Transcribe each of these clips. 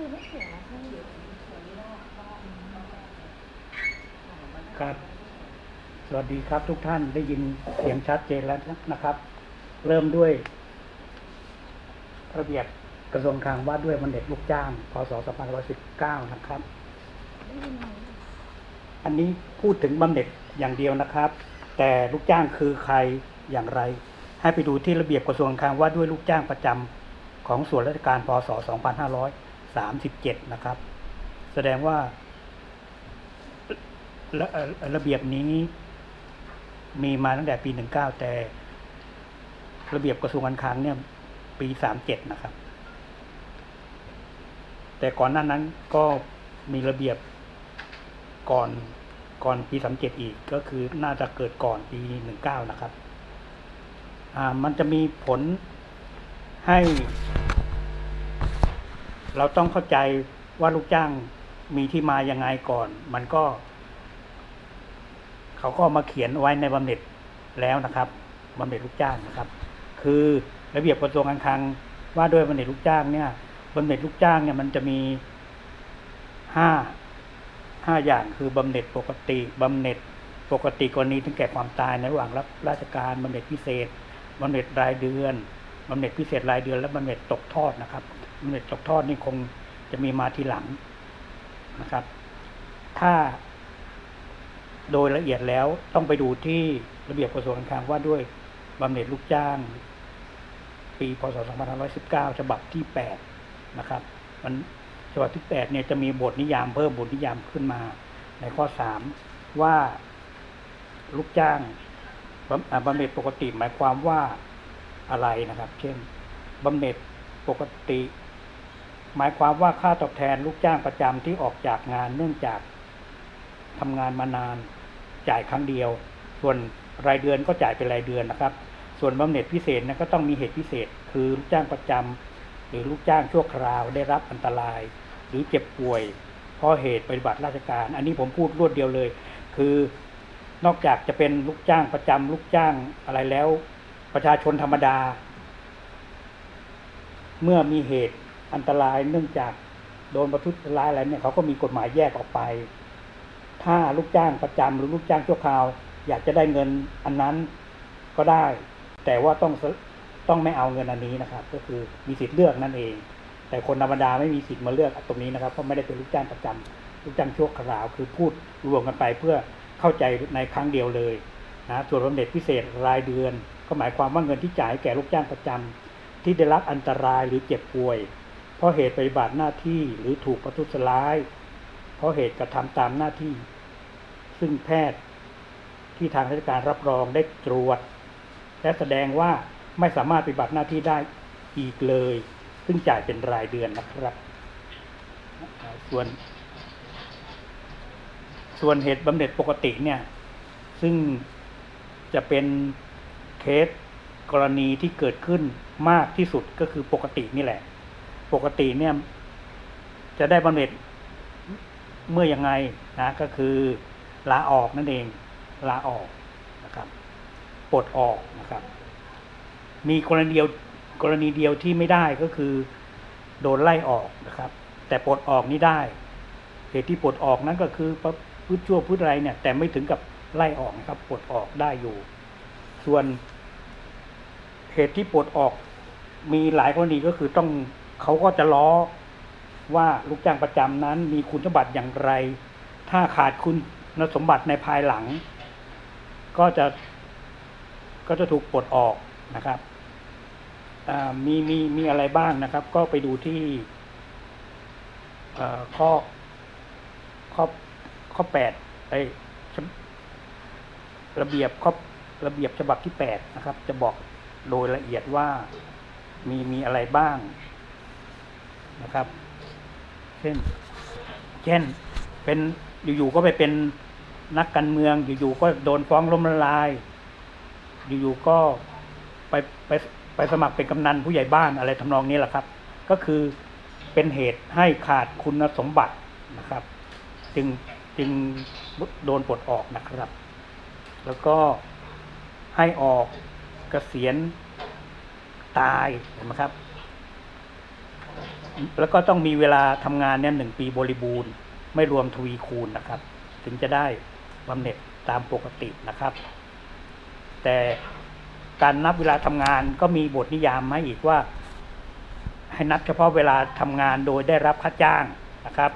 คือไม่เขียนนะพี่ครับ สวัสดีครับทุกท่านได้ยินเสียงชัดเจนแล้วนะครับ เริ่มด้วย ระเบียบกระทรวงคลังว่าด้วยบำเหน็จลูกจ้าง พศ 2519 นะครับได้ยินไหมอันนี้พูดถึงบำเหน็จอย่างเดียวนะครับ แต่ลูกจ้างคือใครอย่างไร ให้ไปดูที่ระเบียบกระทรวงคลังว่าด้วยลูกจ้างประจำของส่วนราชการพศ 2537นะครับ แสดงว่าระเอ่อระเบียบนี้มีมาตั้งแต่ปี19แต่ ระเบียบกระทรวงการคลังเนี่ย ปี37นะครับ แต่ก่อนหน้านั้นก็มีระเบียบก่อนก่อนปีสามเจ็ดอีกก็คือน่าจะเกิดก่อนปีหนึ่งเก้านะครับ อ่ามันจะมีผลให้ เราต้องเข้าใจว่าลูกจ้างมีที่มายังไงก่อน มันก็ เขาก็มาเขียนไว้ในบำเหน็จแล้วนะครับบำเหน็จลูกจ้างนะครับ คือระเบียบกระทรวงการคลังว่าด้วยบำเหน็จลูกจ้างเนี่ยบำเหน็จลูกจ้างเนี่ยมันจะมีห้าห้าอย่างคือบำเหน็จปกติบำเหน็จปกติกรณีถึงแก่ความตายในระหว่างรับราชการบำเหน็จพิเศษบำเหน็จรายเดือนบำเหน็จพิเศษรายเดือนและบำเหน็จตกทอดนะครับ เหน็จตกทอดนี่คงจะมีมาทีหลังนะครับ ถ้าโดยละเอียดแล้วต้องไปดูที่ระเบียบกระทรวงการคลังว่าด้วยบำเหน็จลูกจ้าง ปีพศ 2519 ฉบับที่ 8 นะครับ มันฉบับที่ 8 เนี่ยจะมีบทนิยามเพิ่มบทนิยามขึ้นมา ในข้อ 3 ว่าลูกจ้างบำอ่าบำเหน็จปกติหมายความว่าอะไรนะครับ เช่นบำเหน็จปกติ หมายความว่าค่าตอบแทนลูกจ้างประจำที่ออกจากงานเนื่องจากทำงานมานานจ่ายครั้งเดียว ส่วนรายเดือนก็จ่ายเป็นรายเดือนนะครับ ส่วนบำเหน็จพิเศษนะก็ต้องมีเหตุพิเศษ คือลูกจ้างประจำหรือลูกจ้างชั่วคราวได้รับอันตราย หรือเจ็บป่วยเพราะเหตุปฏิบัติราชการ อันนี้ผมพูดรวดเดียวเลย คือนอกจากจะเป็นลูกจ้างประจำลูกจ้างอะไรแล้ว ประชาชนธรรมดา เมื่อมีเหตุ อันตรายเนื่องจากโดนประทุษร้ายอะไรเนี่ยเขาก็มีกฎหมายแยกออกไป ถ้าลูกจ้างประจำหรือลูกจ้างชั่วคราว อยากจะได้เงินอันนั้นก็ได้ แต่ว่าต้องต้องไม่เอาเงินอันนี้นะครับ ก็คือมีสิทธิ์เลือกนั่นเอง แต่คนธรรมดาไม่มีสิทธิ์มาเลือกตรงนี้นะครับ เพราะไม่ได้เป็นลูกจ้างประจำลูกจ้างชั่วคราว คือพูดรวมกันไปเพื่อเข้าใจในครั้งเดียวเลยนะส่วนบำเหน็จพิเศษรายเดือน ก็หมายความว่าเงินที่จ่ายแก่ลูกจ้างประจำที่ได้รับอันตรายหรือเจ็บป่วย เพราะเหตุปฏิบัติหน้าที่หรือถูกประทุษร้าย เพราะเหตุกระทำตามหน้าที่ ซึ่งแพทย์ที่ทางราชการรับรองได้ตรวจ และแสดงว่าไม่สามารถปฏิบัติหน้าที่ได้อีกเลย ซึ่งจ่ายเป็นรายเดือนนะครับ ส่วน ส่วนเหตุบำเหน็จปกติเนี่ย ซึ่งจะเป็นเคสกรณีที่เกิดขึ้นมากที่สุดก็คือปกตินี่แหละ ปกติเนี่ย จะได้บำเหน็จเมื่อยังไงนะก็คือลาออกนั่นเองลาออกนะครับปลดออกนะครับ มีกรณีเดียวกรณีเดียวที่ไม่ได้ก็คือโดนไล่ออกนะครับ แต่ปลดออกนี่ได้เหตุที่ปลดออกนั้นก็คือประพฤติชั่วพฤติอะไรเนี่ย แต่ไม่ถึงกับไล่ออกนะครับปลดออกได้อยู่ ส่วนเหตุที่ปลดออกมีหลายกรณีก็คือต้อง เขาก็จะล้อว่าลูกจ้างประจำนั้นมีคุณสมบัติอย่างไร ถ้าขาดคุณสมบัติในภายหลัง ก็จะก็จะถูกปลดออกนะครับมีมีมีอะไรบ้างนะครับ ก็ไปดูที่ข้อข้อข้อแปดไอระเบียบข้อระเบียบฉบับที่แปดนะครับ จะบอกโดยละเอียดว่ามีมีอะไรบ้าง นะครับ เช่น เช่น เป็นอยู่ๆก็ไปเป็นนักการเมือง อยู่ๆก็โดนฟ้องล้มละลาย อยู่ๆก็ไปไปไปสมัครเป็นกำนันผู้ใหญ่บ้านอะไรทำนองนี้แหละครับ ก็คือเป็นเหตุให้ขาดคุณสมบัตินะครับ จึงจึงโดนปลดออกนะครับ แล้วก็ให้ออกเกษียณตายเห็นไหมครับ แล้วก็ต้องมีเวลาทำงานเนี่ยหนึ่งปีบริบูรณ์ ไม่รวมทวีคูณนะครับ ถึงจะได้บำเหน็จตามปกตินะครับ แต่การนับเวลาทำงานก็มีบทนิยามให้อีกว่า ให้นับเฉพาะเวลาทำงานโดยได้รับค่าจ้างนะครับ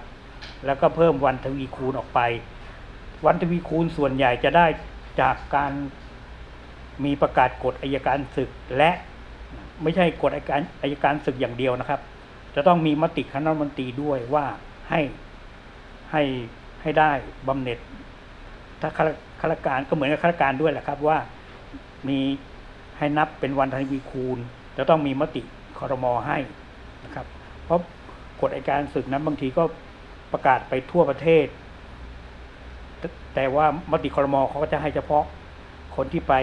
แล้วก็เพิ่มวันทวีคูณออกไป วันทวีคูณส่วนใหญ่จะได้จากการมีประกาศกฎอายการศึกและไม่ใช่กฎอายการอายการศึกอย่างเดียวนะครับ จะต้องมีมติคณะมนตรีด้วยว่าให้ให้ให้ได้บำเหน็จถ้าข้าข้าราชการก็เหมือนกับข้าราชการด้วยแหละครับว่ามีให้นับเป็นวันทวีคูณ จะต้องมีมติคอรมอให้นะครับ เพราะกฎอัยการศึกนั้นบางทีก็ประกาศไปทั่วประเทศ แต่ว่ามติคอรมอเขาก็จะให้เฉพาะคนที่ไป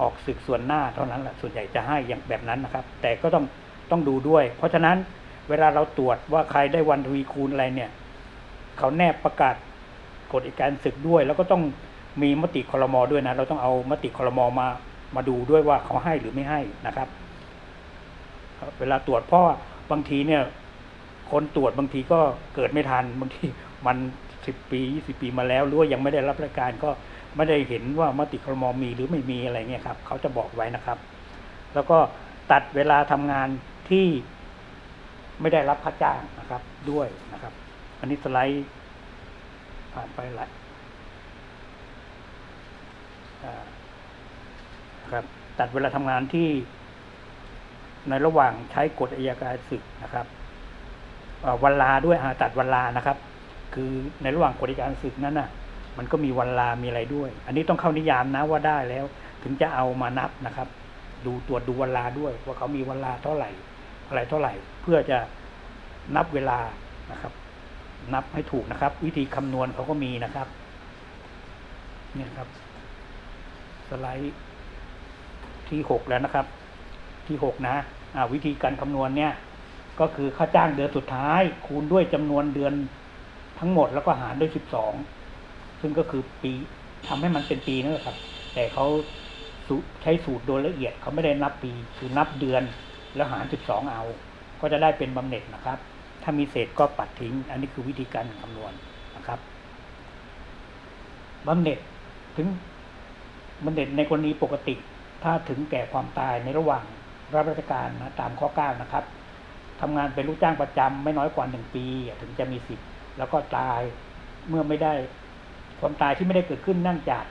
ออกศึกส่วนหน้าเท่านั้นแหละส่วนใหญ่จะให้อย่างแบบนั้นนะครับ แต่ก็ต้องต้องดูด้วย เพราะฉะนั้น เวลาเราตรวจว่าใครได้วันทวีคูณอะไรเนี่ย เขาแนบประกาศกฎอัยการศึกด้วย แล้วก็ต้องมีมติคอรมอด้วยนะ เราต้องเอามติคอรมอมามาดูด้วยว่าเขาให้หรือไม่ให้นะครับ เวลาตรวจเพราะบางทีเนี่ย คนตรวจบางทีก็เกิดไม่ทันบางทีมันสิบปียี่สิบปีมาแล้วหรือว่ายังไม่ได้รับรายการก็ไม่ได้เห็นว่ามติคอรมอมีหรือไม่มีอะไรเงี้ยครับเขาจะบอกไว้นะครับ แล้วก็ตัดเวลาทำงานที่ ไม่ได้รับค่าจ้างนะครับด้วยนะครับ อันนี้สไลด์ผ่านไปหลายครับตัดเวลาทำงานที่ในระหว่างใช้กฎอัยการศึกนะครับเวันลาด้วยตัดวันลานะครับ คือในระหว่างกฎอัยการศึกนั้นน่ะ มันก็มีวันลามีอะไรด้วย อันนี้ต้องเข้านิยามนะว่าได้แล้ว ถึงจะเอามานับนะครับ ดูตรวจดูวันลาด้วยว่าเขามีวันลาเท่าไหร่ อะไรเท่าไหร่ เพื่อจะนับเวลานะครับ นับให้ถูกนะครับ วิธีคำนวณเขาก็มีนะครับ เนี่ยครับ สไลด์ที่หกแล้วนะครับ ที่หกนะอ่าวิธีการคำนวณเนี่ย ก็คือค่าจ้างเดือนสุดท้าย คูณด้วยจำนวนเดือนทั้งหมดแล้วก็หารด้วยสิบสองซึ่งก็คือปีทำให้มันเป็นปีนั่นแหละครับ แต่เขาใช้สูตรโดยละเอียดเขาไม่ได้นับปี คือนับเดือน แล้วหารสิบสองเอา ก็จะได้เป็นบำเหน็จนะครับ ถ้ามีเศษก็ปัดทิ้ง อันนี้คือวิธีการคำนวณนะครับบำเหน็จถึงบำเหน็จในกรณีปกติ ถ้าถึงแก่ความตายในระหว่างรับราชการนะตามข้อ 9 นะครับทำงานเป็นลูกจ้างประจำไม่น้อยกว่าหนึ่งปี ถึงจะมีสิทธิ์แล้วก็ตายเมื่อไม่ได้ความตายที่ไม่ได้เกิดขึ้นนื่งจาก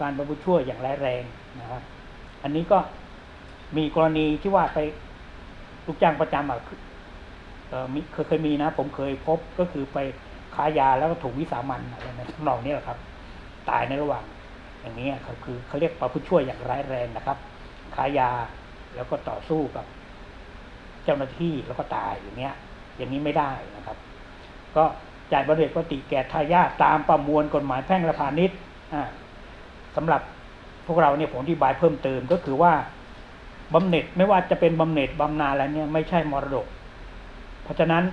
การบรรพุชั่วอย่างร้ายแรงนะครับ อันนี้ก็มีกรณีที่ว่าไป ลูกจ้างประจำอะเคยเคยมีนะ ผมเคยพบก็คือไปค้ายาแล้วก็ถูกวิสามันอะไรในทำนองนี้แหละครับ ตายในระหว่าง อย่างนี้ครับคือเขาเรียกประพฤติช่วยอย่างร้ายแรงนะครับค้ายาแล้วก็ต่อสู้กับ เจ้าหน้าที่แล้วก็ตายอย่างเงี้ย อย่างนี้ไม่ได้นะครับ ก็จ่ายบำเหน็จปกติแก่ทายาทตามประมวลกฎหมายแพ่งและพาณิชย์อ่าสำหรับพวกเราเนี่ยผมอธิบายเพิ่มเติมก็คือว่า บำเหน็จไม่ว่าจะเป็นบำเหน็จบำนาอะไรเนี่ยไม่ใช่มรดก เพราะฉะนั้น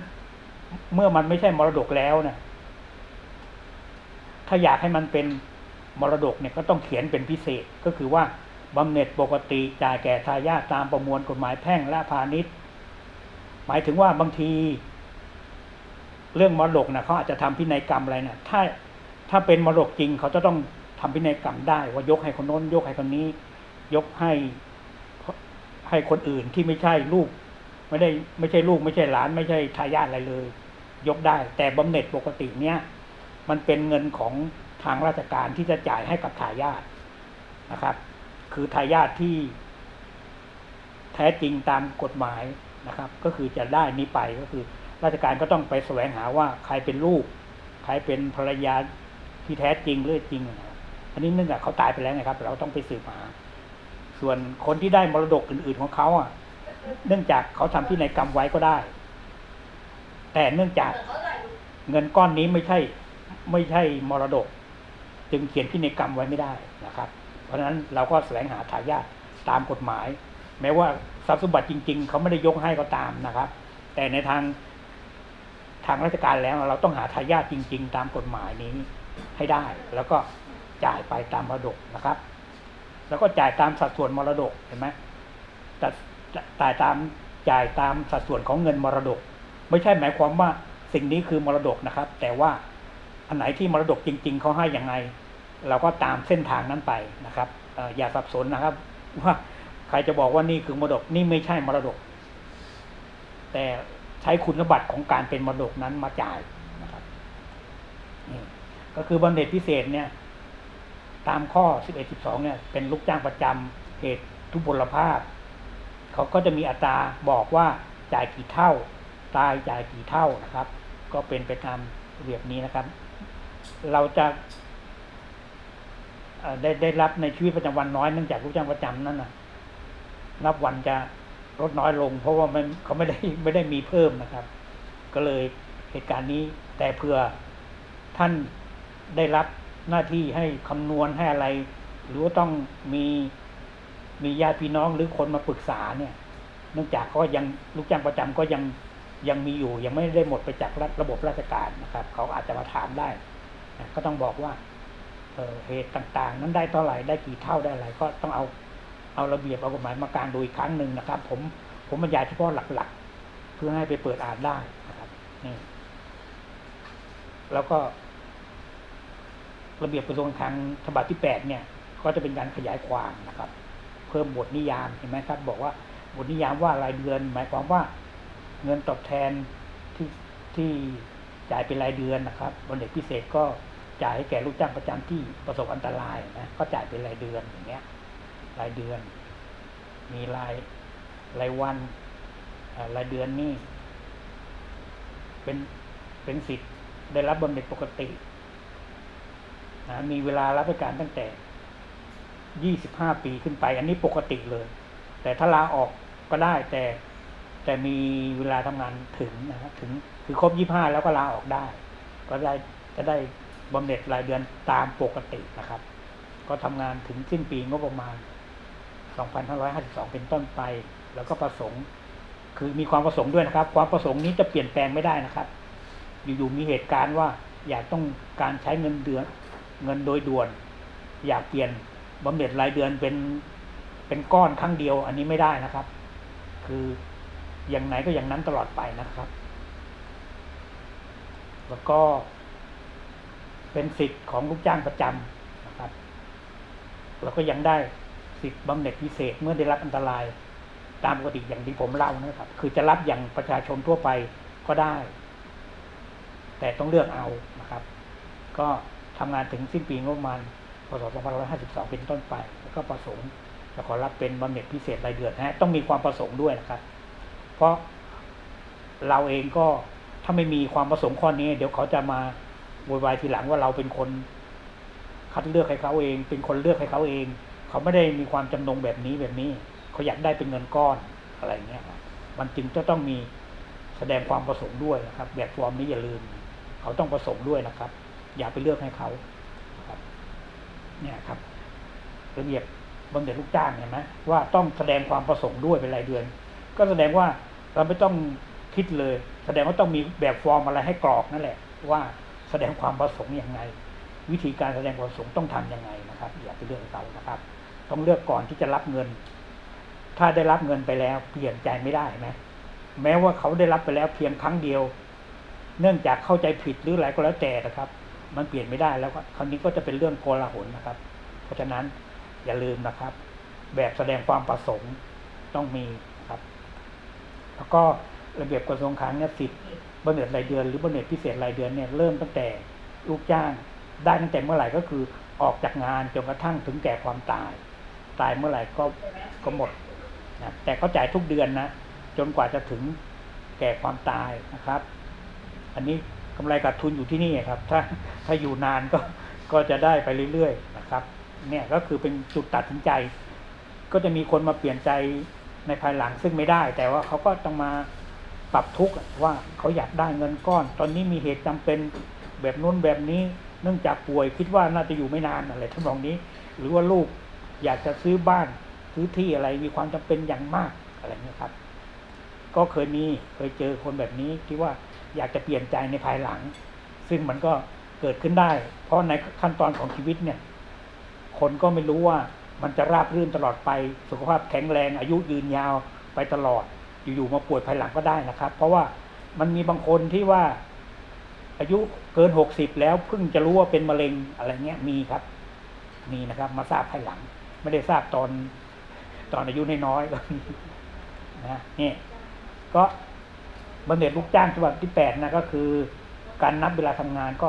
เมื่อมันไม่ใช่มรดกแล้วเนี่ยถ้าอยากให้มันเป็นมรดกเนี่ยก็ต้องเขียนเป็นพิเศษก็คือว่าบำเหน็จปกติจ่ายแก่ทายาทตามประมวลกฎหมายแพ่งและพาณิชย์ หมายถึงว่าบางที เรื่องมรดกนะเขาอาจจะทำพินัยกรรมอะไรนะถ้าถ้าเป็นมรดกจริงเขาจะต้องทำพินัยกรรมได้ว่ายกให้คนโน้นยกให้คนนี้ ยกให้ ให้คนอื่นที่ไม่ใช่ลูก ไม่ได้ไม่ใช่ลูก ไม่ใช่หลาน ไม่ใช่ทายาทอะไรเลย ยกได้ แต่บำเหน็จปกติเนี้ยมันเป็นเงินของทางราชการที่จะจ่ายให้กับทายาทนะครับ คือทายาทที่ แท้จริงตามกฎหมายนะครับ ก็คือจะได้นี้ไปก็คือ ราชการก็ต้องไปแสวงหาว่าใครเป็นลูก ใครเป็นภรรยาที่แท้จริงหรือจริง อันนี้เนื่องจากเขาตายไปแล้วนะครับ เราต้องไปสืบหา ส่วนคนที่ได้มรดกอื่น ๆของเขาอะ เนื่องจากเขาทำที่ในยกรรมไว้ก็ได้ แต่เนื่องจากเงินก้อนนี้ไม่ใช่ไม่ใช่มรดก จึงเขียนพินัยกรรมไว้ไม่ได้นะครับ เพราะฉะนั้นเราก็แสวงหาทายาทตามกฎหมาย แม้ว่าทรัพย์สมบัติจริง ๆ เขาไม่ได้ยกให้ก็ตามนะครับ แต่ในทางทางราชการแล้วเราต้องหาทายาทจริง ๆ ตามกฎหมายนี้ให้ได้ แล้วก็จ่ายไปตามมรดกนะครับ แล้วก็จ่ายตามสัดส่วนมรดกเห็นไหมแต่จ่ายตามจ่ายตามสัดส่วนของเงินมรดก ไม่ใช่หมายความว่าสิ่งนี้คือมรดกนะครับ แต่ว่าอันไหนที่มรดกจริง ๆเขาให้อย่างไง เราก็ตามเส้นทางนั้นไปนะครับอย่าสับสนนะครับ ว่าใครจะบอกว่านี่คือมรดกนี่ไม่ใช่มรดก แต่ใช้คุณสมบัติของการเป็นมรดกนั้นมาจ่ายนะครับนี่ก็คือบำเหน็จพิเศษเนี่ย ตามข้อ 11 12 เนี่ย เป็นลูกจ้างประจำเหตุทุพพลภาพ เขาก็จะมีอัตราบอกว่าจ่ายกี่เท่า ตายจ่ายกี่เท่านะครับ ก็เป็นไปตามระเบียบนี้นะครับ เราจะได้ได้รับในชีวิตประจำวันน้อยเนื่องจากลูกจ้างประจำนั่นนะนับวันจะลดน้อยลง เพราะว่ามันเขาไม่ได้ไม่ได้มีเพิ่มนะครับ ก็เลยเหตุการณ์นี้แต่เผื่อท่านได้รับ หน้าที่ให้คำนวณให้อะไร หรือว่าต้องมีมีญาติพี่น้องหรือคนมาปรึกษาเนี่ยเนื่องจากก็ยังลูกจ้างประจำก็ยังยังมีอยู่ ยังไม่ได้หมดไปจากระระบบราชการนะครับ เขาอาจจะมาถามได้นะก็ต้องบอกว่าเเหตุต่างๆ นั้นได้เท่าไหร่ได้กี่เท่าได้อะไรก็ต้องเอาเอาระเบียบเอากฎหมายมากางดูอีกครั้งหนึ่งนะครับ ผมผมบรรยายเฉพาะหลักๆ เพื่อให้ไปเปิดอ่านได้นะครับนี่แล้วก็ ระเบียบกระทรวงการคลังฉบับที่แปดเนี่ย ก็จะเป็นการขยายความนะครับ เพิ่มบทนิยามเห็นไหมครับ บอกว่าบทนิยามว่ารายเดือน หมายความว่าเงินตอบแทนที่ที่จ่ายเป็นรายเดือนนะครับบนเด็กพิเศษก็จ่ายให้แก่ลูกจ้างประจำที่ประสบอันตรายนะก็จ่ายเป็นรายเดือนอย่างเงี้ย รายเดือน มีรายรายวันรายเดือนนี่เป็นเป็นสิทธิ์ได้รับบำเหน็จปกติ นะมีเวลารับราชการตั้งแต่ยี่สิบห้าปีขึ้นไป อันนี้ปกติเลย แต่ถ้าลาออกก็ได้แต่แต่มีเวลาทำงานถึงนะครับถึงคือครบยี่ห้าแล้วก็ลาออกได้ ก็ได้จะได้บำเหน็จรายเดือนตามปกตินะครับ ก็ทำงานถึงสิ้นปีงบประมาณ 2552 เป็นต้นไป แล้วก็ประสงค์ คือมีความประสงค์ด้วยนะครับ ความประสงค์นี้จะเปลี่ยนแปลงไม่ได้นะครับ อยู่ๆมีเหตุการณ์ว่าอยากต้องการใช้เงินเดือน เงินโดยด่วน อยากเปลี่ยนบำเหน็จรายเดือนเป็นเป็นก้อนครั้งเดียว อันนี้ไม่ได้นะครับ คืออย่างไหนก็อย่างนั้นตลอดไปนะครับ แล้วก็เป็นสิทธิ์ของลูกจ้างประจำนะครับ แล้วก็ยังได้สิทธิ์บำเหน็จพิเศษเมื่อได้รับอันตรายตามปกติอย่างที่ผมเล่านะครับ คือจะรับอย่างประชาชนทั่วไปก็ได้ แต่ต้องเลือกเอานะครับ ก็ ทำงานถึงสิ้นปีงบประมาณพศ2552 เป็นต้นไป แล้วก็ประสงค์จะขอรับเป็นบำเหน็จพิเศษรายเดือนนะฮะต้องมีความประสงค์ด้วยนะครับ เพราะเราเองก็ถ้าไม่มีความประสงค์ข้อนี้ เดี๋ยวเขาจะมาโวยวายทีหลังว่าเราเป็นคน คัดเลือกให้เขาเอง เป็นคนเลือกให้เขาเอง เขาไม่ได้มีความจำนงแบบนี้แบบนี้ เขาอยากได้เป็นเงินก้อนอะไรเงี้ยมันจึงจะต้องมีแสดงความประสงค์ด้วยนะครับ แบบฟอร์มนี้อย่าลืม เขาต้องประสงค์ด้วยนะครับ อย่าไปเลือกให้เขาครับเนี่ยครับระเบียบบำเหน็จลูกจ้างเห็นไหมว่าต้องแสดงความประสงค์ด้วยเป็นรายเดือน ก็แสดงว่าเราไม่ต้องคิดเลย แสดงว่าต้องมีแบบฟอร์มอะไรให้กรอกนั่นแหละ ว่าแสดงความประสงค์อย่างไง วิธีการแสดงความประสงค์ต้องทำยังไงนะครับ อย่าไปเลือกเขานะครับ ต้องเลือกก่อนที่จะรับเงิน ถ้าได้รับเงินไปแล้วเปลี่ยนใจไม่ได้ไหมแม้ว่าเขาได้รับไปแล้วเพียงครั้งเดียว เนื่องจากเข้าใจผิดหรืออะไรก็แล้วแต่นะครับ มันเปลี่ยนไม่ได้แล้วก็คราวนี้ก็จะเป็นเรื่องโกลาหลนะครับ เพราะฉะนั้นอย่าลืมนะครับ แบบแสดงความประสงค์ต้องมีครับ แล้วก็ระเบียบกระทรวงคลังเนี่ยสิทธิ์บำเหน็จรายเดือน หรือบำเหน็จพิเศษรายเดือนเนี่ยเริ่มตั้งแต่ลูกจ้างได้ตั้งแต่เมื่อไหร่ก็คือออกจากงานจนกระทั่งถึงแก่ความตาย ตายเมื่อไหร่ก็ก็หมดนะแต่เขาจ่ายทุกเดือนนะจนกว่าจะถึงแก่ความตายนะครับ อันนี้ กำไรขาดทุนอยู่ที่นี่ครับ ถ้าถ้าอยู่นานก็ก็จะได้ไปเรื่อยๆนะครับเนี่ยก็คือเป็นจุดตัดสินใจ ก็จะมีคนมาเปลี่ยนใจในภายหลังซึ่งไม่ได้ แต่ว่าเขาก็ต้องมาปรับทุกข์ว่าเขาอยากได้เงินก้อน ตอนนี้มีเหตุจำเป็นแบบนู้นแบบนี้ เนื่องจากป่วยคิดว่าน่าจะอยู่ไม่นานอะไรทั้งนองนี้ หรือว่าลูกอยากจะซื้อบ้านซื้อที่อะไรมีความจำเป็นอย่างมากอะไรเงี้ยครับ ก็เคยมีเคยเจอคนแบบนี้ที่ว่า อยากจะเปลี่ยนใจในภายหลัง ซึ่งมันก็เกิดขึ้นได้ เพราะในขั้นตอนของชีวิตเนี่ย คนก็ไม่รู้ว่ามันจะราบรื่นตลอดไป สุขภาพแข็งแรง อายุยืนยาวไปตลอด อยู่ๆมาป่วยภายหลังก็ได้นะครับ เพราะว่ามันมีบางคนที่ว่า อายุเกินหกสิบแล้วเพิ่งจะรู้ว่าเป็นมะเร็งอะไรเงี้ยมีครับ มีนะครับ มาทราบภายหลัง ไม่ได้ทราบตอนตอนอายุน้อยๆก็นะนี่ก็ บำเหน็จลูกจ้างฉบับที่แปดนะก็คือ การนับเวลาทำงานก็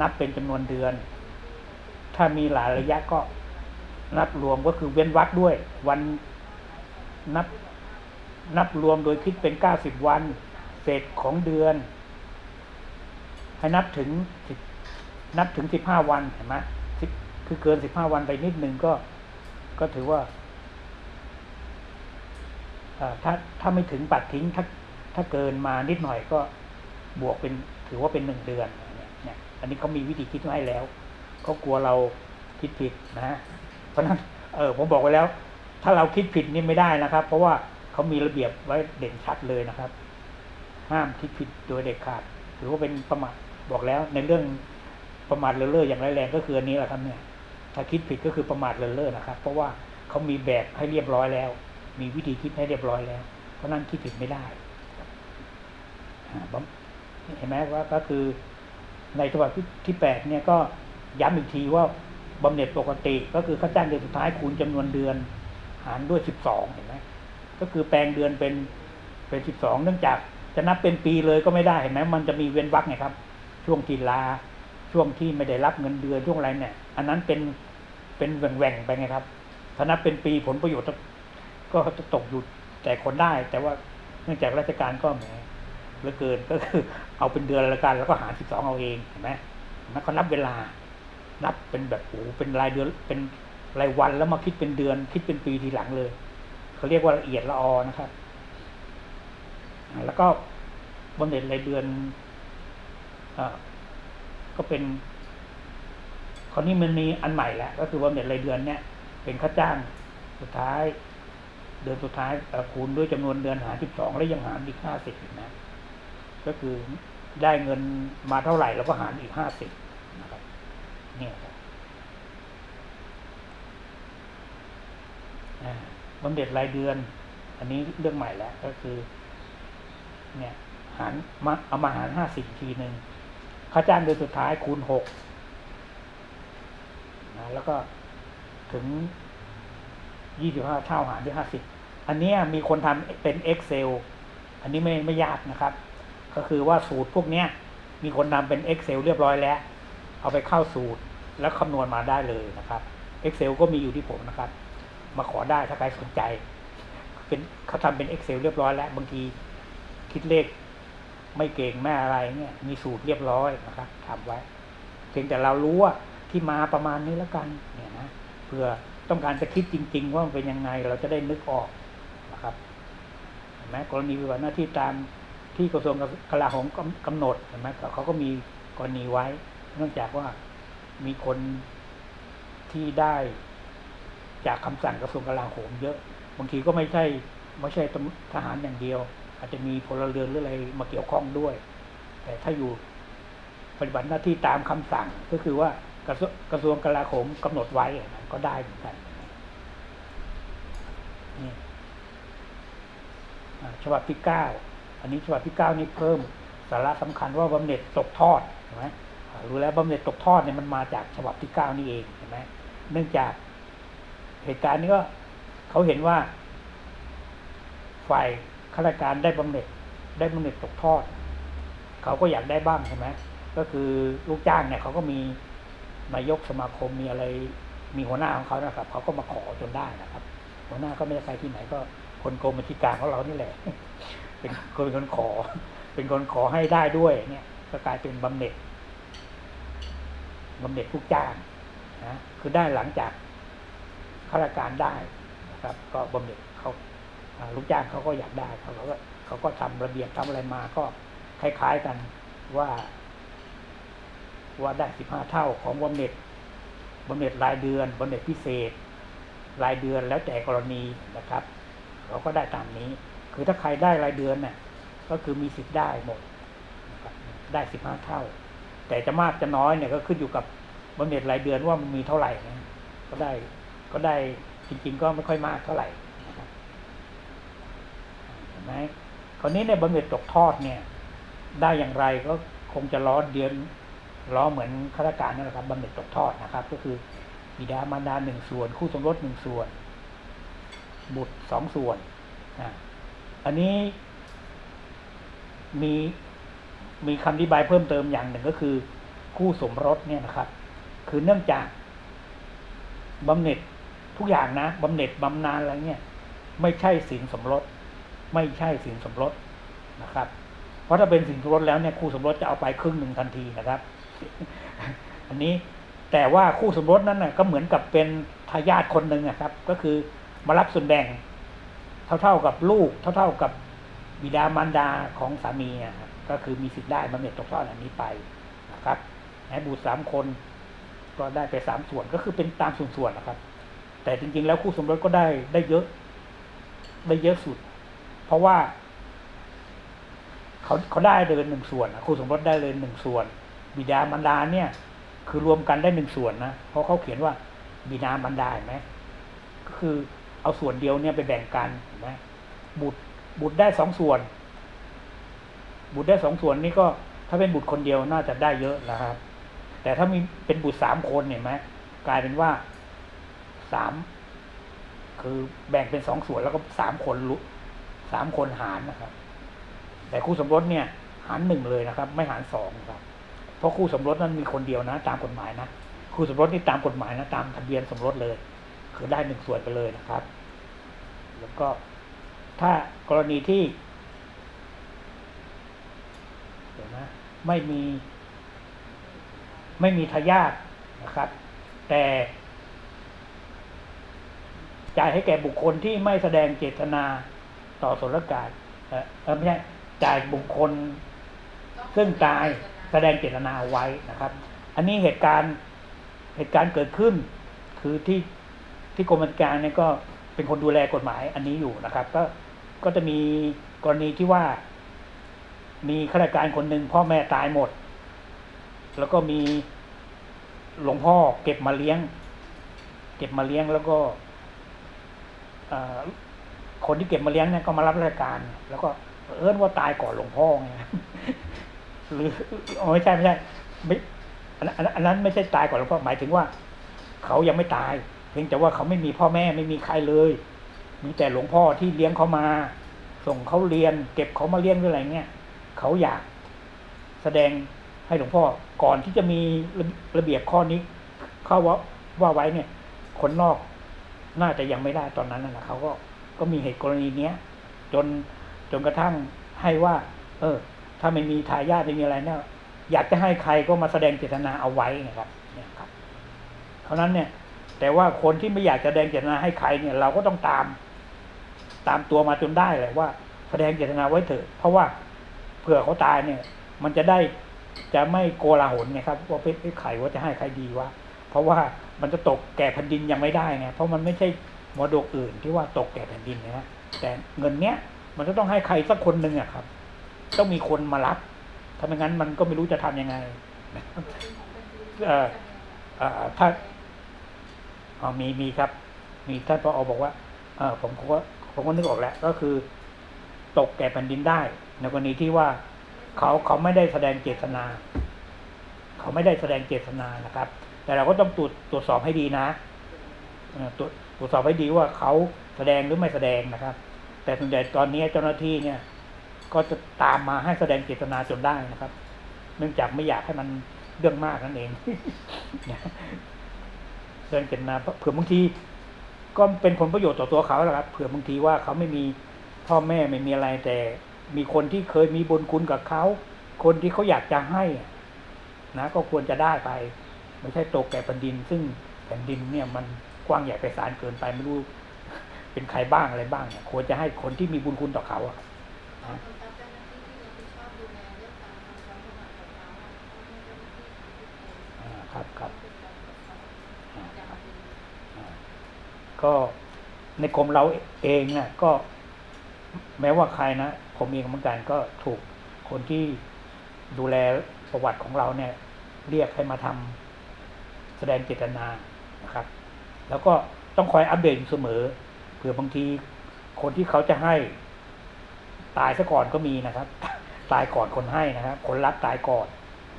นับเป็นจำนวนเดือน ถ้ามีหลายระยะก็นับรวมก็คือเว้นวรรคด้วย วันนับนับรวมโดยคิดเป็นเก้าสิบวันเศษของเดือน ให้นับถึงนับถึงสิบห้าวันเห็นไหมคือเกินสิบห้าวันไปนิดนึงก็ ก็ถือว่าถ้าถ้าไม่ถึงปัดทิ้งถ้า ถ้าเกินมานิดหน่อยก็บวกเป็นถือว่าเป็นหนึ่งเดือนเนี่ยเนี่ยอันนี้เขามีวิธีคิดไว้แล้วเขากลัวเราคิดผิดนะฮะเพราะนั้นเออผมบอกไว้แล้ว ถ้าเราคิดผิดนี่ไม่ได้นะครับ เพราะว่าเขามีระเบียบไว้เด่นชัดเลยนะครับ ห้ามคิดผิดโดยเด็ดขาดถือว่าเป็นประมาทบอกแล้ว ในเรื่องประมาทเลินเล่ออย่างร้ายแรงก็คืออันนี้แหละครับเนี่ย ถ้าคิดผิดก็คือประมาทเลินเล่อนะครับ เพราะว่าเขามีแบบให้เรียบร้อยแล้ว มีวิธีคิดให้เรียบร้อยแล้ว เพราะนั้นคิดผิดไม่ได้ เห็นไหมว่าก็คือในฉบับที่แปดเนี่ยก็ย้ำอีกทีว่าบำเหน็จปกติก็คือค่าจ้างเดือนสุดท้ายคูณจำนวนเดือนหารด้วยสิบสองเห็นไหมก็คือแปลงเดือนเป็นเป็นสิบสองเนื่องจากจะนับเป็นปีเลยก็ไม่ได้เห็นไหมมันจะมีเว้นวรรคไงครับ ช่วงทีลา ช่วงที่ไม่ได้รับเงินเดือนช่วงอะไรเนี่ย อันนั้นเป็นเป็นแหว่งๆไปไงครับถ้านับเป็นปีผลประโยชน์ก็จะตกอยู่แต่คนได้ แต่ว่าเนื่องจากราชการก็แหม เหลือเกินก็คือ เอาเป็นเดือนละกันแล้วก็หารสิบสองเอาเองเห็นไหมนัเขานับเวลา นับเป็นแบบโอ้เป็นรายเดือนเป็นรายวันแล้วมาคิดเป็นเดือน คิดเป็นปีทีหลังเลยเขาเรียกว่าละเอียดละออนะครับ แล้วก็บำเหน็จรายเดือนอก็เป็นคราวนี้มันมีอันใหม่แล้วก็คือบำเหน็จรายเดือนเนี่ย เป็นค่าจ้างสุดท้าย เดือนสุดท้ายคูณด้วยจำนวนเดือนหารสิบสองแล้วยังหารอีกห้าสิบนะ ก็คือได้เงินมาเท่าไหร่แล้วก็หารอีกห้าสิบนะครับเนี่ยครับบำเหน็จรายเดือน อันนี้เรื่องใหม่แล้วก็คือ เนี่ยหารมาเอามาหารห้าสิบทีหนึ่งค่าจ้างเดือนสุดท้ายคูณหกนะแล้วก็ถึงยี่สิบห้าเท่าหารด้วยห้าสิบอันนี้มีคนทำเป็น Excel อันนี้ไม่ไม่ยากนะครับ ก็คือว่าสูตรพวกเนี้ยมีคนทำเป็น Excel เรียบร้อยแล้ว เอาไปเข้าสูตรแล้วคำนวณมาได้เลยนะครับ Excel ก็มีอยู่ที่ผมนะครับ มาขอได้ถ้าใครสนใจ เป็นเขาทำเป็น Excel เรียบร้อยแล้ว บางทีคิดเลขไม่เก่งแม่อะไรเนี่ยมีสูตรเรียบร้อยนะครับทำไว้ เพียงแต่เรารู้ว่าที่มาประมาณนี้แล้วกันเนี่ยนะเพื่อต้องการจะคิดจริง ๆ ว่ามันเป็นยังไงเราจะได้นึกออกนะครับเห็นไหมกรณีปฏิบัติหน้าที่ตาม ที่กระทรวงกลาโหมกำกำหนดเห็นไหมเขาก็มีกรณีไว้ เนื่องจากว่ามีคนที่ได้จากคำสั่งกระทรวงกลาโหมเยอะ บางทีก็ไม่ใช่ไม่ใช่ทหารอย่างเดียว อาจจะมีพลเรือนหรืออะไรมาเกี่ยวข้องด้วย แต่ถ้าอยู่ปฏิบัติหน้าที่ตามคำสั่งก็คือว่ากระทรวงกระทรวงกลาโหมกำหนดไว้ก็ได้เหมือนกันนี่ฉบับที่เก้า อันนี้ฉบับที่เก้านี่เพิ่มสาระสำคัญว่าบำเหน็จตกทอดเห็นไหมรู้แล้วบำเหน็จตกทอดเนี่ยมันมาจากฉบับที่เก้านี่เองเห็นไหมเนื่องจากเหตุการณ์นี้ก็เขาเห็นว่า ฝ่ายข้าราชการได้บำเหน็จได้บำเหน็จตกทอด เขาก็อยากได้บ้างใช่ไหมก็คือลูกจ้างเนี่ยเขาก็มีนายกสมาคมมีอะไรมีหัวหน้าของเขานะครับเขาก็มาขอจนได้นะครับ หัวหน้าก็ไม่ใช่ใครที่ไหนก็คนกรมบัญชีกลารของเรานี่แหละ เป็นคนเป็นคนขอ เป็นคนขอให้ได้ด้วยเนี่ยก็กลายเป็นบำเหน็จบำเหน็จลูกจ้างนะคือได้หลังจากข้าราชการได้นะครับ ก็บำเหน็จเขาอ่าลูกจ้างเขาก็อยากได้เขาก็เขาก็ทำระเบียบทำอะไรมาก็คล้ายๆกันว่า ว่าได้สิบห้าเท่าของบำเหน็จบำเหน็จรายเดือนบำเหน็จพิเศษ รายเดือนแล้วแต่กรณีนะครับเขาก็ได้ตามนี้ คือถ้าใครได้รายเดือนเนี่ยก็คือมีสิทธิ์ได้หมดได้สิบห้าเท่า แต่จะมากจะน้อยเนี่ยก็ขึ้นอยู่กับบำเหน็จรายเดือนว่ามันมีเท่าไหร่นะก็ได้ก็ได้จริง ๆ ก็ไม่ค่อยมากเท่าไหร่เห็นไหมคราวนี้ในบำเหน็จตกทอดเนี่ย ได้อย่างไรก็คงจะล้อเดือนล้อเหมือนข้าราชการนั่นแหละครับบำเหน็จตกทอดนะครับ ก็คือบิดามารดาหนึ่งส่วน คู่สมรสหนึ่งส่วน บุตรสองส่วนนะ อันนี้มีมีคำอธิบายเพิ่มเติมอย่างหนึ่งก็คือ คู่สมรสเนี่ยนะครับ คือเนื่องจากบำเหน็จทุกอย่างนะบำเหน็จบำนาญอะไรเนี่ย ไม่ใช่สินสมรส ไม่ใช่สินสมรสนะครับ เพราะถ้าเป็นสินสมรสแล้วเนี่ยคู่สมรสจะเอาไปครึ่งหนึ่งทันทีนะครับ อันนี้แต่ว่าคู่สมรสนั้นน่ะก็เหมือนกับเป็นทายาทคนหนึ่งอะครับ ก็คือมารับส่วนแบ่ง เท่าๆกับลูก เท่าๆกับบิดามารดาของสามีอะครับก็คือมีสิทธิ์ได้บำเหน็จตกทอดอันนี้ไปนะครับแม้บุตรสามคนก็ได้ไปสามส่วนก็คือเป็นตามส่วนๆนะครับ แต่จริง ๆ แล้วคู่สมรสก็ได้ได้เยอะ ได้เยอะสุด เพราะว่าเขาเขาได้เลยหนึ่งส่วนคู่สมรสได้เลยหนึ่งส่วน บิดามารดาเนี่ย คือรวมกันได้หนึ่งส่วนนะเพราะเขาเขียนว่าบิดามารดาเห็นไหมก็คือ เอาส่วนเดียวเนี่ยไปแบ่งกันเห็นไหมบุตรบุตรได้สองส่วน บุตรได้สองส่วนนี่ก็ถ้าเป็นบุตรคนเดียวน่าจะได้เยอะนะครับ แต่ถ้ามีเป็นบุตรสามคนเห็นไหมกลายเป็นว่าสามคือแบ่งเป็นสองส่วนแล้วก็สามคนลุสามคนหารนะครับ แต่คู่สมรสเนี่ย หารหนึ่งเลยนะครับ ไม่หารสองครับ เพราะคู่สมรสนั้นมีคนเดียวนะ ตามกฎหมายนะคู่สมรสนี่ตามกฎหมายนะ ตามทะเบียนสมรสเลย คือได้หนึ่งส่วนไปเลยนะครับ แล้วก็ถ้ากรณีที่เดี๋ยวนะไม่มี ไม่มีทายาทนะครับ แต่ จ่ายให้แก่บุคคลที่ไม่แสดงเจตนาต่อสนการเออเอ่อไม่ใช่จ่ายบุคคล ซึ่งตายแสดงเจตนาเอาไว้นะครับ อันนี้เหตุการณ์เหตุการณ์เกิดขึ้น คือที่ ที่กรมการเนี่ยก็เป็นคนดูแลกฎหมายอันนี้อยู่นะครับ ก็ก็จะมีกรณีที่ว่า มีข้าราชการคนหนึ่งพ่อแม่ตายหมด แล้วก็มีหลวงพ่อเก็บมาเลี้ยง เก็บมาเลี้ยงแล้วก็คนที่เก็บมาเลี้ยงเนี่ยก็มารับราชการ แล้วก็เอิ้นว่าตายก่อนหลวงพ่อไงหรือไม่ใช่ไม่ใช่ไม่อันนั้นไม่ใช่ตายก่อนหลวงพ่อหมายถึงว่า เขายังไม่ตาย พียงแต่ว่าเขาไม่มีพ่อแม่ไม่มีใครเลย มีแต่หลวงพ่อที่เลี้ยงเขามา ส่งเขาเรียน เก็บเขามาเลี้ยงหรืออะไรเงี้ยเขาอยากแสดงให้หลวงพ่อก่อนที่จะมีระระเบียบข้อนี้ เข้าว่าว่าไว้เนี่ย คนนอกน่าจะยังไม่ได้ตอนนั้นนะเขาก็ก็มีเหตุกรณีเนี้ยจนจนกระทั่งให้ว่า เออ ถ้าไม่มีทายาทไม่มีอะไรเนี่ยอยากจะให้ใครก็มาแสดงเจตนาเอาไว้นะครับเนี่ยครับ เพราะนั้นเนี่ย แต่ว่าคนที่ไม่อยากจะแสดงเจตนาให้ใครเนี่ย เราก็ต้องตาม ตามตัวมาจนได้เลยว่า แสดงเจตนาไว้เถอะ เพราะว่าเผื่อเขาตายเนี่ย มันจะได้จะไม่โกลาหลไงครับว่าเพชรไข่ว่าจะให้ใครดีวะเพราะว่ามันจะตกแก่แผ่นดินยังไม่ได้ไงเพราะมันไม่ใช่มรดกอื่นที่ว่าตกแก่แผ่นดินนะแต่เงินเนี้ยมันจะต้องให้ใครสักคนหนึ่งอะครับ ต้องมีคนมารับถ้าไม่งั้นมันก็ไม่รู้จะทำยังไงเอ่อถ้า อ๋อมีมีครับ มีท่านพออบอกว่าเออผมก็ผมก็นึกออกแล้ว ก็คือ ตกแก่แผ่นดินได้ ในกรณีที่ว่าเขาเขาไม่ได้แสดงเจตนา เขาไม่ได้แสดงเจตนานะครับ แต่เราก็ต้องตรวจตรวจสอบให้ดีนะตรวจตรวจสอบให้ดีว่าเขาแสดงหรือไม่แสดงนะครับ แต่ส่วนใหญ่ตอนนี้เจ้าหน้าที่เนี่ย ก็จะตามมาให้แสดงเจตนาจนได้นะครับ เนื่องจากไม่อยากให้มันเรื่องมากนั่นเอง แสดงเจตนาเผื่อบางทีก็เป็นผลประโยชน์ต่อตัวเขาแหละครับเผื่อบางทีว่าเขาไม่มีพ่อแม่ไม่มีอะไรแต่ มีคนที่เคยมีบุญคุณกับเขา คนที่เขาอยากจะให้นะก็ควรจะได้ไป ไม่ใช่ตกแก่แผ่นดิน ซึ่งแผ่นดินเนี่ยมันกว้างใหญ่ไพศาลเกินไปไม่รู้เป็นใครบ้างอะไรบ้างเนี่ยควรจะให้คนที่มีบุญคุณต่อเขาอะนะอ่าครับครับอ่าครับอ่า ก็ในกรมเราเองนี่ยก็แม้ว่าใครนะผมเองเหมือนกันก็ถูกคนที่ดูแลประวัติของเราเนี่ย เรียกให้มาทำแสดงเจตนานะครับ แล้วก็ต้องคอยอัปเดตอยู่เสมอเผื่อบางทีคนที่เขาจะให้ตายซะก่อนก็มีนะครับ ตายก่อนคนให้นะครับ คนรับตายก่อน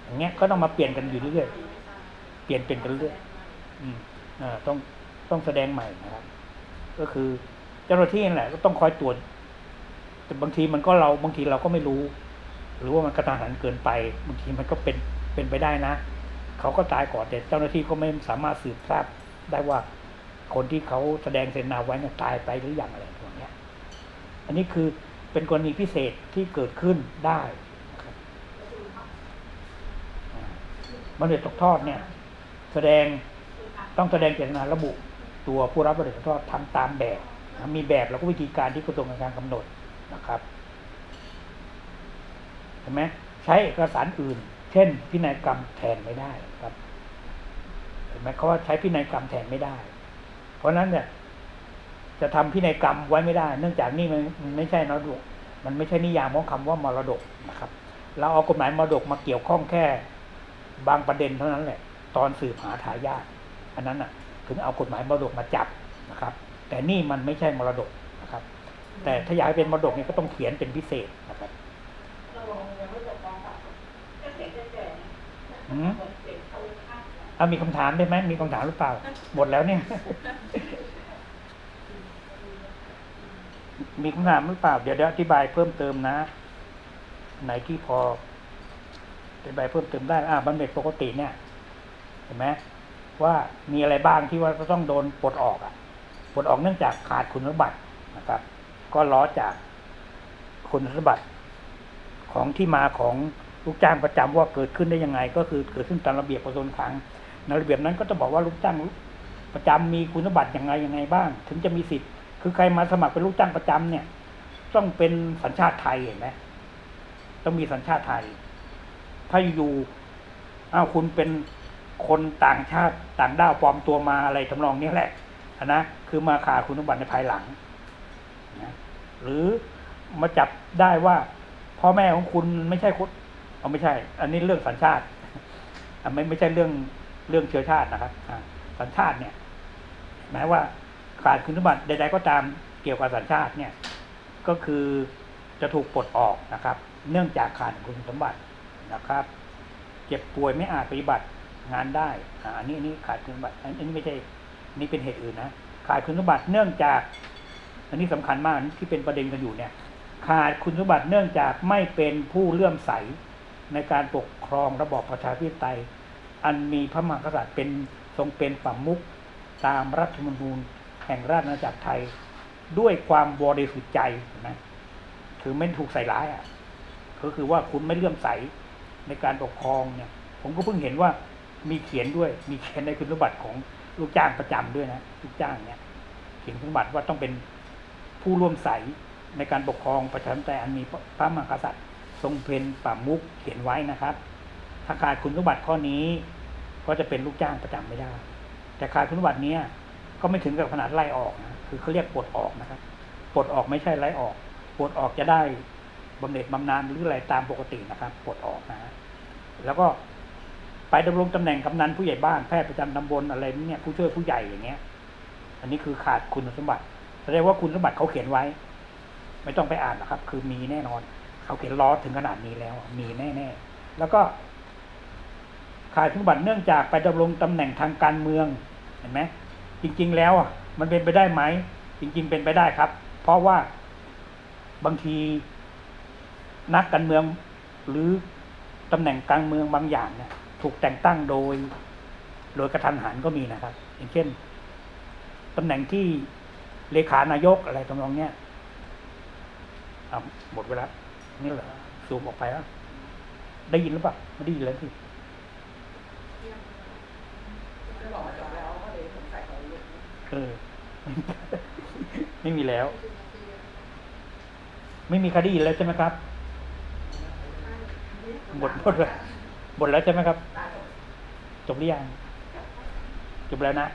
อย่างเงี้ยก็ต้องมาเปลี่ยนกันอยู่เรื่อยๆเปลี่ยนเป็นกันเรื่อยอืมอ่าต้อง ต้องแสดงใหม่นะครับ ก็คือเจ้าหน้าที่นั่นแหละก็ต้องคอยตรวจแต่บางทีมันก็เราบางทีเราก็ไม่รู้ หรือว่ามันกระทันหันเกินไป บางทีมันก็เป็นเป็นไปได้นะ เขาก็ตายก่อนแต่เจ้าหน้าที่ก็ไม่สามารถสืบทราบได้ว่าคนที่เขาแสดงเซนนาไว้เนี่ยตายไปหรืออยังอะไรพวกนี้อันนี้คือเป็นกรณีพิเศษที่เกิดขึ้นได้นะครับอ่าบัณฑิตตกทอดเนี่ย แสดงต้องแสดงเจตนาระบุ ตัวผู้รับบัณฑิตตกทอดทำตามแบบนะมีแบบแล้วก็วิธีการที่กระทรวงการคลังกำหนดนะครับเห็นไหมใช้เอกสารอื่น เช่น พินัยกรรมแทนไม่ได้ครับเห็นไหมเขาว่าใช้พินัยกรรมแทนไม่ได้ เพราะฉะนั้นเนี่ยจะทำพินัยกรรมไว้ไม่ได้ เนื่องจากนี่มันไม่ใช่มรดกมันไม่ใช่นิยามของคำว่ามรดกนะครับ เราเอากฎหมายมรดกมาเกี่ยวข้องแค่ บางประเด็นเท่านั้นแหละ ตอนสืบหาทายาทอันนั้นน่ะ ถึงเอากฎหมายมรดกมาจับนะครับ แต่นี่มันไม่ใช่มรดกนะครับ แต่ถ้าอยากให้เป็นมรดกเนี่ยก็ต้องเขียนเป็นพิเศษนะครับอืมเอามีคำถามได้ไหมมีคำถามหรือเปล่า หมดแล้วเนี่ย มีคำถามหรือเปล่า เดี๋ยวเดี๋ยวอธิบายเพิ่มเติมนะ ไหนที่พออธิบายเพิ่มเติมได้ อ่าบำเหน็จปกติเนี่ย เห็นไหม ว่ามีอะไรบ้างที่ว่าจะต้องโดนปลดออกอะปลดออกเนื่องจากขาดคุณสมบัตินะครับ ก็ล้อจากคุณสมบัติของที่มาของลูกจ้างประจำว่าเกิดขึ้นได้ยังไง ก็คือเกิดขึ้นตามระเบียบกระทรวงคลังในระเบียบนั้นก็จะบอกว่าลูกจ้างประจำมีคุณสมบัติอยังไงยังไงบ้าง ถึงจะมีสิทธิ์ คือใครมาสมัครเป็นลูกจ้างประจำเนี่ย ต้องเป็นสัญชาติไทยเห็นไหมต้องมีสัญชาติไทย ถ้าอยู่อ้าวคุณเป็น คนต่างชาติต่างด้าวปลอมตัวมาอะไรทำนองนี้แหละนะคือมาขาคุณสมบัติในภายหลังนะหรือมาจับได้ว่าพ่อแม่ของคุณไม่ใช่คนเอาไม่ใช่ อันนี้เรื่องสัญชาติอไม่ไม่ใช่เรื่องเรื่องเชื้อชาตินะครับอ่าสัญชาติเนี่ยหมายว่าขาดคุณสมบัติใด ๆ ก็ตามเกี่ยวกับสัญชาติเนี่ย ก็คือจะถูกปลดออกนะครับ เนื่องจากขาดคุณสมบัตินะครับ เจ็บป่วยไม่อาจปฏิบัติ งานได้อันนี้อันนี้ขาดคุณสมบัติ อันนี้ไม่ใช่ นี่เป็นเหตุอื่นนะ ขาดคุณสมบัติเนื่องจาก อันนี้สำคัญมากที่เป็นประเด็นกันอยู่เนี่ย ขาดคุณสมบัติเนื่องจากไม่เป็นผู้เลื่อมใสในการปกครองระบอบประชาธิปไตย อันมีพระมหากษัตริย์เป็นทรงเป็นฝัมมุกตามรัฐธรรมนูญแห่งราชอาณาจักรไทย ด้วยความบริสุทธิ์ใจเห็นไหมคือไม่ถูกใส่ร้ายอะก็คือว่าคุณไม่เลื่อมใสในการปกครองเนี่ย ผมก็เพิ่งเห็นว่า มีเขียนด้วย มีเขียนในคุณสมบัติของลูกจ้างประจำด้วยนะลูกจ้างเนี่ยเขียนคุณสมบัติว่าต้องเป็นผู้ร่วมใสในการปกครองประชาธิปไตยอันมีพระมหากษัตริย์ ทรงเป็นป่ามุกเขียนไว้นะครับ ถ้าขาดคุณสมบัติข้อนี้ ก็จะเป็นลูกจ้างประจำไม่ได้ แต่ขาดคุณสมบัติเนี้ยก็ไม่ถึงกับขนาดไล่ออกนะคือเขาเรียกปลดออกนะครับปลดออกไม่ใช่ไล่ออกปลดออกจะได้บำเหน็จบำนาญหรืออะไรตามปกตินะครับปลดออกนะแล้วก็ ไปดำรงตำแหน่งกำนันผู้ใหญ่บ้านแพทย์ประจำตำบลอะไรเนี่ยผู้ช่วยผู้ใหญ่อย่างเงี้ย อันนี้คือขาดคุณสมบัติแสดงว่าคุณสมบัติเขาเขียนไว้ ไม่ต้องไปอ่านหรอกครับ คือมีแน่นอน เขาเขียนล้อถึงขนาดนี้แล้ว มีแน่ๆแล้วก็ ขาดคุณสมบัติเนื่องจากไปดำรงตำแหน่งทางการเมืองเห็นไหมจริง ๆ แล้วอะมันเป็นไปได้ไหมจริง ๆ เป็นไปได้ครับ เพราะว่าบางทีนักการเมืองหรือตำแหน่งการเมืองบางอย่างเนี่ย ถูกแต่งตั้งโดย โดยกระทันหันก็มีนะครับ อย่างเช่นตำแหน่งที่เลขานายกอะไรตำนองเนี้ยหมดเวลานี่เหรอซูมออกไปแล้วได้ยินหรือเปล่าไม่ได้ยินแล้วสิไม่บอกว่าจบแล้วก็เลยสงสัยเขาลุกเออไม่มีแล้ว ไม่มีคดีแล้วใช่ไหมครับ หมดหมดเลย หมดแล้วใช่ไหมครับ จบหรือยังจบแล้วนะ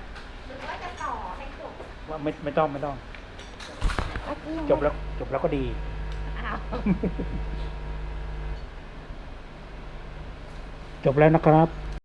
หรือว่าจะต่อให้จบว่าไม่ไม่ต้องไม่ต้อง จบแล้วจบแล้วก็ดีอ้าวจบแล้วนะครับ